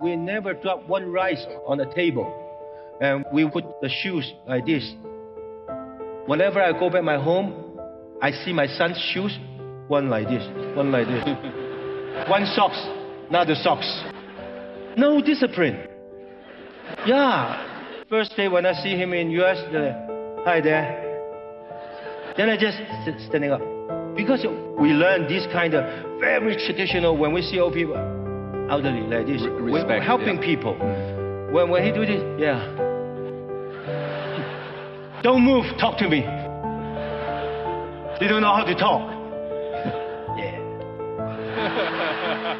We never drop one rice on the table. And we put the shoes like this. Whenever I go back my home, I see my son's shoes, one like this, one like this. one socks, another socks. No discipline. Yeah. First day when I see him in US, the, hi there. Then I just standing up. Because we learn this kind of very traditional when we see old people, elderly like this, Re- we're helping yeah. people. When, when he do this, yeah. Don't move, talk to me. They don't know how to talk. yeah.